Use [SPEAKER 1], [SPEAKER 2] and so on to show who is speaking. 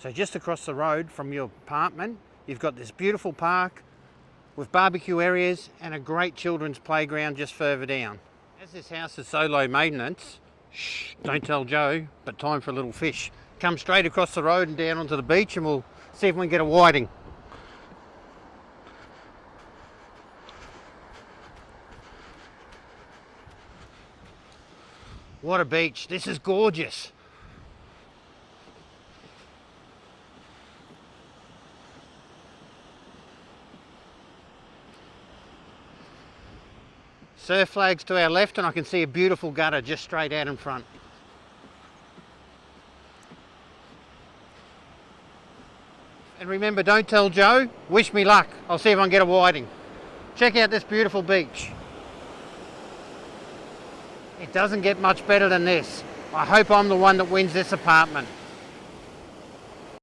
[SPEAKER 1] So just across the road from your apartment, you've got this beautiful park with barbecue areas and a great children's playground just further down. As this house is so low maintenance, shh, don't tell Joe, but time for a little fish. Come straight across the road and down onto the beach and we'll see if we can get a whiting. What a beach. This is gorgeous. Surf flags to our left and I can see a beautiful gutter just straight out in front. And remember, don't tell Joe, wish me luck. I'll see if I can get a whiting. Check out this beautiful beach. It doesn't get much better than this. I hope I'm the one that wins this apartment.